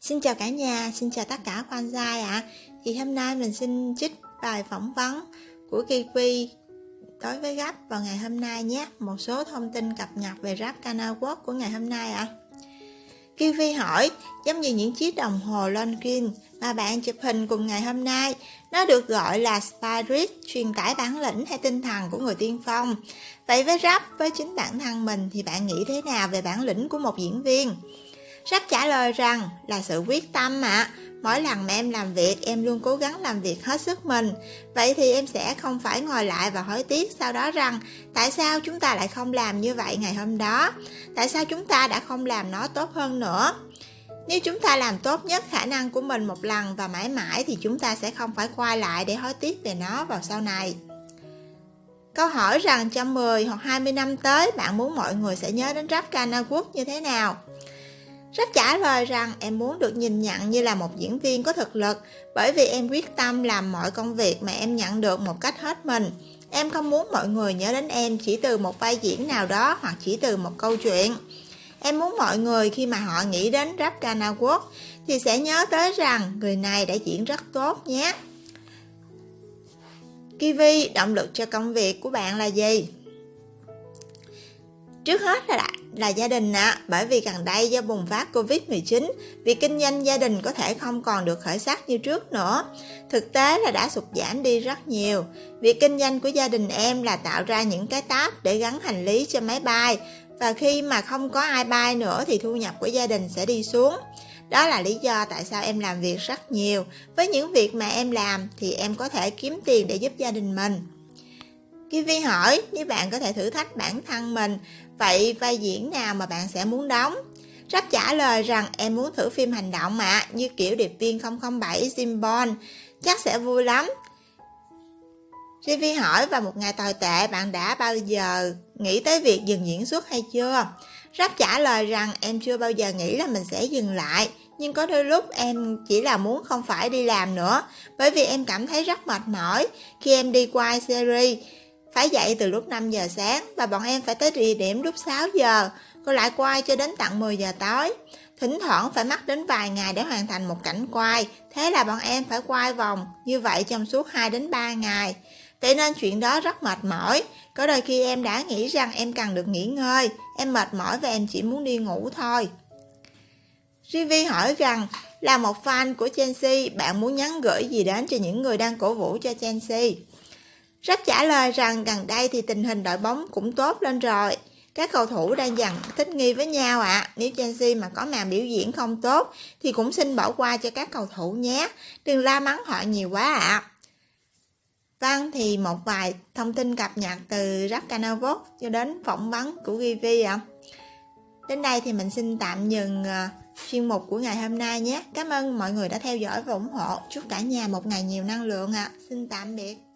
Xin chào cả nhà, xin chào tất cả quan gia ạ. À. Thì hôm nay mình xin trích bài phỏng vấn của Kiwi đối với Gap vào ngày hôm nay nhé. Một số thông tin cập nhật về rap Canal World của ngày hôm nay ạ. À. Kiwi hỏi, giống như những chiếc đồng hồ Longines mà bạn chụp hình cùng ngày hôm nay, nó được gọi là spirit, truyền tải bản lĩnh hay tinh thần của người tiên phong. Vậy với rap, với chính bản thân mình thì bạn nghĩ thế nào về bản lĩnh của một diễn viên? Rap trả lời rằng là sự quyết tâm ạ. Mỗi lần mà em làm việc, em luôn cố gắng làm việc hết sức mình. Vậy thì em sẽ không phải ngồi lại và hối tiếc sau đó rằng tại sao chúng ta lại không làm như vậy ngày hôm đó? Tại sao chúng ta đã không làm nó tốt hơn nữa? Nếu chúng ta làm tốt nhất khả năng của mình một lần và mãi mãi thì chúng ta sẽ không phải quay lại để hối tiếc về nó vào sau này. Câu hỏi rằng trong 10 hoặc 20 năm tới bạn muốn mọi người sẽ nhớ đến rap Cana Quốc như thế nào? Rất trả lời rằng em muốn được nhìn nhận như là một diễn viên có thực lực bởi vì em quyết tâm làm mọi công việc mà em nhận được một cách hết mình. Em không muốn mọi người nhớ đến em chỉ từ một vai diễn nào đó hoặc chỉ từ một câu chuyện. Em muốn mọi người khi mà họ nghĩ đến Rap Cana Quốc thì sẽ nhớ tới rằng người này đã diễn rất tốt nhé. Kiwi, động lực cho công việc của bạn là gì? Trước hết là là gia đình ạ, à, bởi vì gần đây do bùng phát Covid-19, việc kinh doanh gia đình có thể không còn được khởi sắc như trước nữa. Thực tế là đã sụt giảm đi rất nhiều. Việc kinh doanh của gia đình em là tạo ra những cái táp để gắn hành lý cho máy bay, và khi mà không có ai bay nữa thì thu nhập của gia đình sẽ đi xuống. Đó là lý do tại sao em làm việc rất nhiều. Với những việc mà em làm thì em có thể kiếm tiền để giúp gia đình mình. Kiwi hỏi nếu bạn có thể thử thách bản thân mình, vậy vai diễn nào mà bạn sẽ muốn đóng? Rap trả lời rằng em muốn thử phim hành động mà, như kiểu điệp viên 007 Jim Bond, chắc sẽ vui lắm. Rivi hỏi vào một ngày tồi tệ bạn đã bao giờ nghĩ tới việc dừng diễn xuất hay chưa? Rap trả lời rằng em chưa bao giờ nghĩ là mình sẽ dừng lại, nhưng có đôi lúc em chỉ là muốn không phải đi làm nữa, bởi vì em cảm thấy rất mệt mỏi khi em đi quay series phải dậy từ lúc 5 giờ sáng và bọn em phải tới địa điểm lúc 6 giờ, rồi lại quay cho đến tận 10 giờ tối. Thỉnh thoảng phải mất đến vài ngày để hoàn thành một cảnh quay, thế là bọn em phải quay vòng như vậy trong suốt 2 đến 3 ngày. Vậy nên chuyện đó rất mệt mỏi, có đôi khi em đã nghĩ rằng em cần được nghỉ ngơi, em mệt mỏi và em chỉ muốn đi ngủ thôi. Rivi hỏi rằng, là một fan của Chelsea, bạn muốn nhắn gửi gì đến cho những người đang cổ vũ cho Chelsea? Rách trả lời rằng gần đây thì tình hình đội bóng cũng tốt lên rồi. Các cầu thủ đang dần thích nghi với nhau ạ. À. Nếu Chelsea mà có màn biểu diễn không tốt thì cũng xin bỏ qua cho các cầu thủ nhé. Đừng la mắng họ nhiều quá ạ. À. Vâng thì một vài thông tin cập nhật từ Rap Canavot cho đến phỏng vấn của GV ạ. À. Đến đây thì mình xin tạm dừng ờ, chuyên mục của ngày hôm nay nhé. Cảm ơn mọi người đã theo dõi và ủng hộ. Chúc cả nhà một ngày nhiều năng lượng ạ. À. Xin tạm biệt.